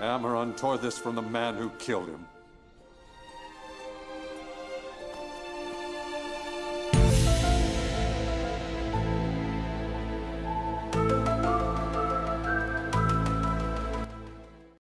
Amaron tore this from the man who killed him.